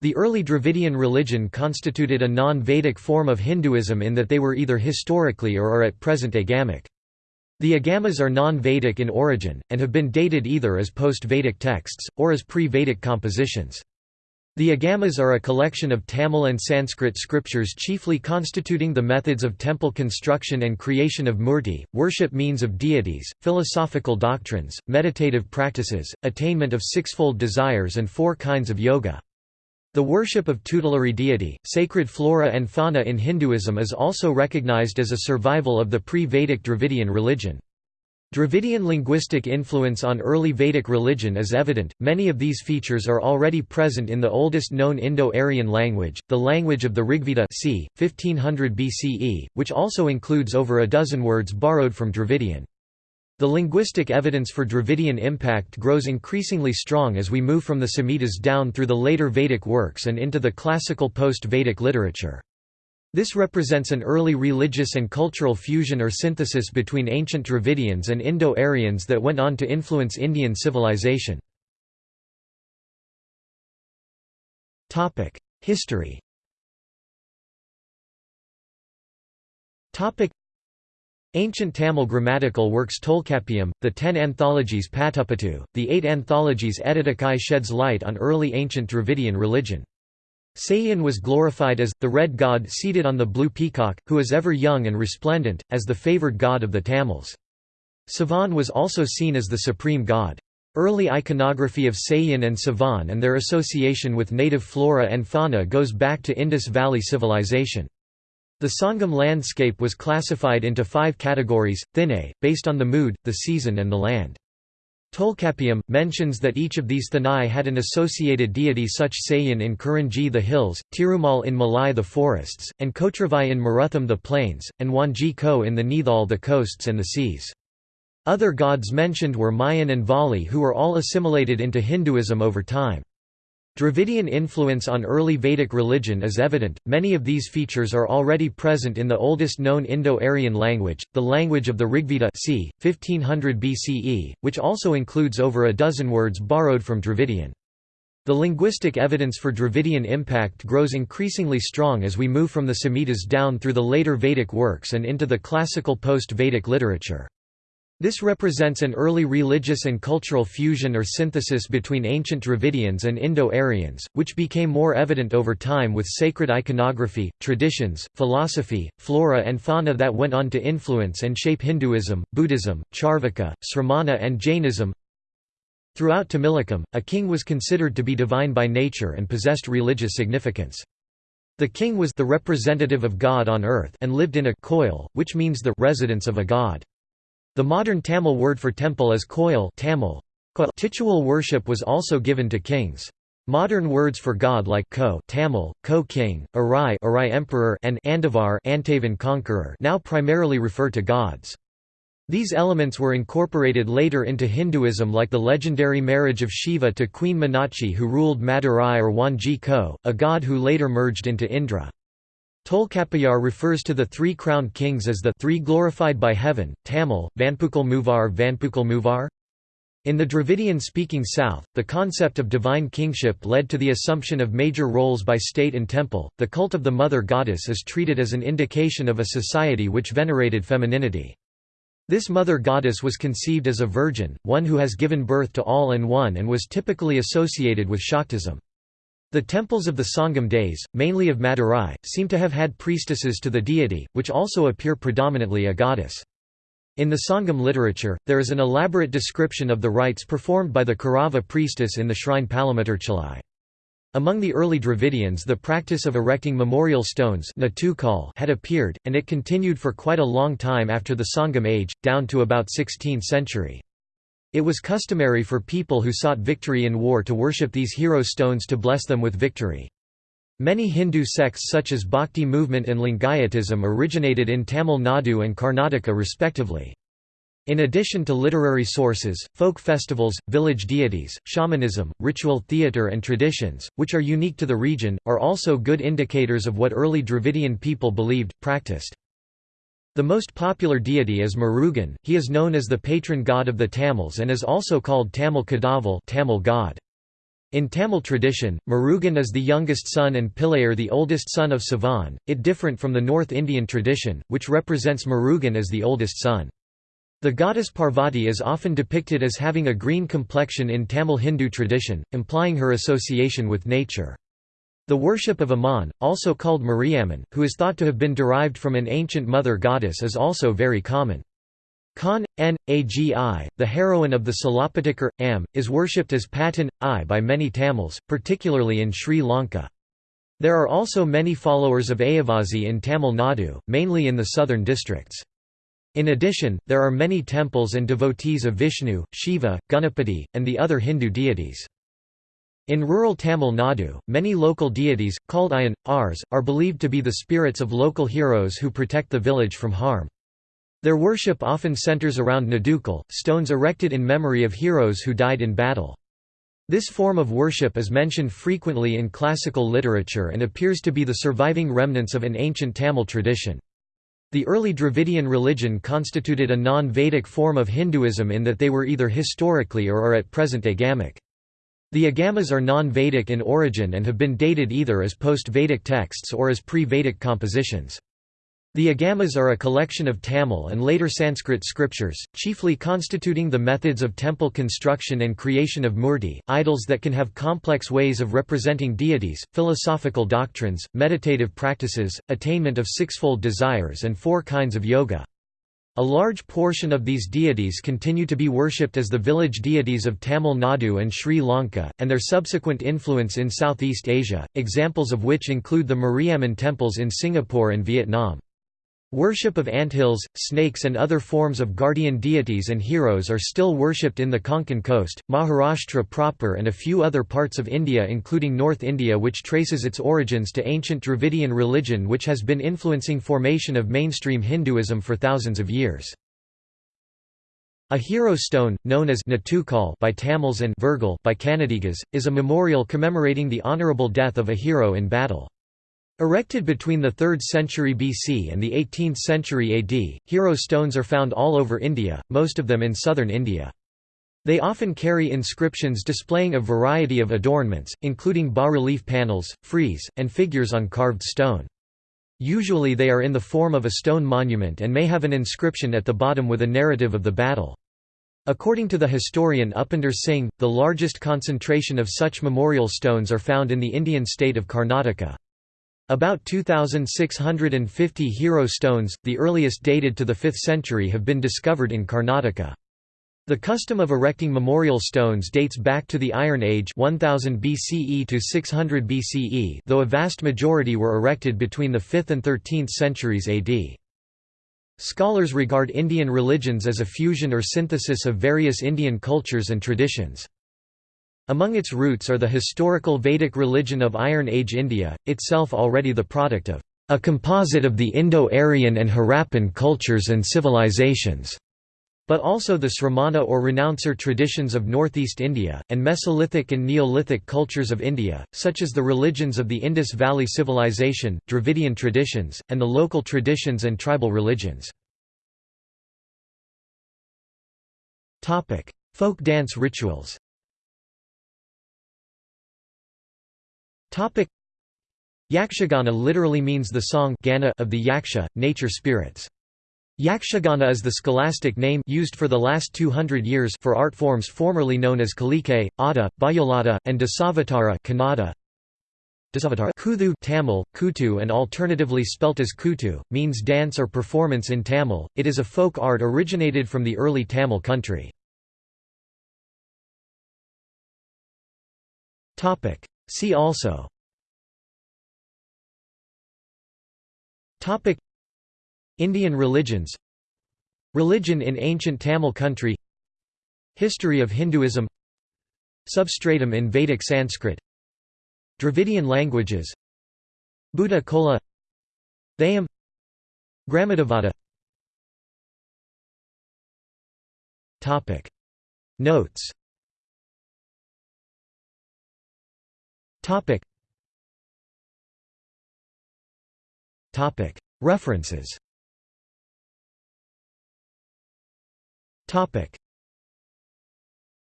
The early Dravidian religion constituted a non-Vedic form of Hinduism in that they were either historically or are at present agamic. The Agamas are non-Vedic in origin, and have been dated either as post-Vedic texts, or as pre-Vedic compositions. The Agamas are a collection of Tamil and Sanskrit scriptures chiefly constituting the methods of temple construction and creation of murti, worship means of deities, philosophical doctrines, meditative practices, attainment of sixfold desires and four kinds of yoga. The worship of tutelary deity, sacred flora and fauna in Hinduism is also recognized as a survival of the pre-Vedic Dravidian religion. Dravidian linguistic influence on early Vedic religion is evident, many of these features are already present in the oldest known Indo-Aryan language, the language of the Rigveda c. 1500 BCE, which also includes over a dozen words borrowed from Dravidian. The linguistic evidence for Dravidian impact grows increasingly strong as we move from the Samhitas down through the later Vedic works and into the classical post-Vedic literature. This represents an early religious and cultural fusion or synthesis between ancient Dravidians and Indo-Aryans that went on to influence Indian civilization. History Ancient Tamil grammatical works Tolkappiyam, the ten anthologies Patupattu, the eight anthologies Ettuthokai sheds light on early ancient Dravidian religion. Seyon was glorified as, the red god seated on the blue peacock, who is ever young and resplendent, as the favoured god of the Tamils. Sivan was also seen as the supreme god. Early iconography of Seyon and Sivan and their association with native flora and fauna goes back to Indus Valley civilization. The Sangam landscape was classified into five categories, thinai, based on the mood, the season and the land. Tolkappiyam, mentions that each of these thinai had an associated deity such Seyon in Kurinji the hills, Tirumal in Mullai the forests, and Kotravai in Marutham the plains, and Wanji Ko in the Neithal the coasts and the seas. Other gods mentioned were Mayan and Vali who were all assimilated into Hinduism over time. Dravidian influence on early Vedic religion is evident, many of these features are already present in the oldest known Indo-Aryan language, the language of the Rigveda c. 1500 BCE, which also includes over a dozen words borrowed from Dravidian. The linguistic evidence for Dravidian impact grows increasingly strong as we move from the Samhitas down through the later Vedic works and into the classical post-Vedic literature. This represents an early religious and cultural fusion or synthesis between ancient Dravidians and Indo-Aryans, which became more evident over time with sacred iconography, traditions, philosophy, flora and fauna that went on to influence and shape Hinduism, Buddhism, Charvaka, Sramana and Jainism. Throughout Tamilakam, a king was considered to be divine by nature and possessed religious significance. The king was the representative of God on earth and lived in a koil, which means the residence of a god. The modern Tamil word for temple is koil Tamil. Titular worship was also given to kings. Modern words for god like ko Tamil, ko king, Arai, Arai emperor and Andavar Antavan conqueror now primarily refer to gods. These elements were incorporated later into Hinduism like the legendary marriage of Shiva to Queen Meenakshi who ruled Madurai or Wanji Ko, a god who later merged into Indra. Tolkappiyar refers to the three crowned kings as the three glorified by heaven, Tamil, Vanpukal Muvar Vanpukal Muvar. In the Dravidian-speaking South, the concept of divine kingship led to the assumption of major roles by state and temple. The cult of the mother goddess is treated as an indication of a society which venerated femininity. This mother goddess was conceived as a virgin, one who has given birth to all and one and was typically associated with Shaktism. The temples of the Sangam days, mainly of Madurai, seem to have had priestesses to the deity, which also appear predominantly a goddess. In the Sangam literature, there is an elaborate description of the rites performed by the Kurava priestess in the shrine Palamutircholai. Among the early Dravidians the practice of erecting memorial stones had appeared, and it continued for quite a long time after the Sangam age, down to about 16th century. It was customary for people who sought victory in war to worship these hero stones to bless them with victory. Many Hindu sects such as Bhakti movement and Lingayatism originated in Tamil Nadu and Karnataka respectively. In addition to literary sources, folk festivals, village deities, shamanism, ritual theatre and traditions, which are unique to the region, are also good indicators of what early Dravidian people believed, practiced. The most popular deity is Murugan, he is known as the patron god of the Tamils and is also called Tamil Kadavul Tamil god. In Tamil tradition, Murugan is the youngest son and Pillayar the oldest son of Sivan, it different from the North Indian tradition, which represents Murugan as the oldest son. The goddess Parvati is often depicted as having a green complexion in Tamil Hindu tradition, implying her association with nature. The worship of Amman, also called Mariamman, who is thought to have been derived from an ancient mother goddess is also very common. Khan, N. Agi, the heroine of the Silappatikaram, is worshipped as Patan, I by many Tamils, particularly in Sri Lanka. There are also many followers of Ayyavazhi in Tamil Nadu, mainly in the southern districts. In addition, there are many temples and devotees of Vishnu, Shiva, Ganapati, and the other Hindu deities. In rural Tamil Nadu, many local deities, called Ayan, Ars, are believed to be the spirits of local heroes who protect the village from harm. Their worship often centers around Nadukal, stones erected in memory of heroes who died in battle. This form of worship is mentioned frequently in classical literature and appears to be the surviving remnants of an ancient Tamil tradition. The early Dravidian religion constituted a non-Vedic form of Hinduism in that they were either historically or are at present agamic. The agamas are non-Vedic in origin and have been dated either as post-Vedic texts or as pre-Vedic compositions. The Agamas are a collection of Tamil and later Sanskrit scriptures, chiefly constituting the methods of temple construction and creation of murti, idols that can have complex ways of representing deities, philosophical doctrines, meditative practices, attainment of sixfold desires and four kinds of yoga. A large portion of these deities continue to be worshipped as the village deities of Tamil Nadu and Sri Lanka, and their subsequent influence in Southeast Asia, examples of which include the Mariamman temples in Singapore and Vietnam. Worship of anthills, snakes and other forms of guardian deities and heroes are still worshipped in the Konkan coast, Maharashtra proper and a few other parts of India including North India which traces its origins to ancient Dravidian religion which has been influencing formation of mainstream Hinduism for thousands of years. A hero stone, known as Natukal by Tamils and Virgal by Kannadigas, is a memorial commemorating the honourable death of a hero in battle. Erected between the 3rd century BC and the 18th century AD, hero stones are found all over India, most of them in southern India. They often carry inscriptions displaying a variety of adornments, including bas-relief panels, frieze, and figures on carved stone. Usually they are in the form of a stone monument and may have an inscription at the bottom with a narrative of the battle. According to the historian Upinder Singh, the largest concentration of such memorial stones are found in the Indian state of Karnataka. About 2,650 hero stones, the earliest dated to the 5th century have been discovered in Karnataka. The custom of erecting memorial stones dates back to the Iron Age 1000 BCE to 600 BCE though a vast majority were erected between the 5th and 13th centuries AD. Scholars regard Indian religions as a fusion or synthesis of various Indian cultures and traditions. Among its roots are the historical Vedic religion of Iron Age India, itself already the product of a composite of the Indo-Aryan and Harappan cultures and civilizations, but also the Sramana or renouncer traditions of northeast India, and Mesolithic and Neolithic cultures of India, such as the religions of the Indus Valley Civilization, Dravidian traditions, and the local traditions and tribal religions. Folk dance rituals Topic Yakshagana literally means the song Gana of the yaksha, nature spirits. Yakshagana is the scholastic name used for the last 200 years for art forms formerly known as Kalike, Ada, Bayulata, and Dasavatara Kannada. Kuthu Tamil, Kutu and alternatively spelt as Kutu, means dance or performance in Tamil, it is a folk art originated from the early Tamil country. See also. Topic. Indian religions. Religion in ancient Tamil country. History of Hinduism. Substratum in Vedic Sanskrit. Dravidian languages. Bhuta Kola. Theyyam Topic. Notes Topic. Topic. References. Topic.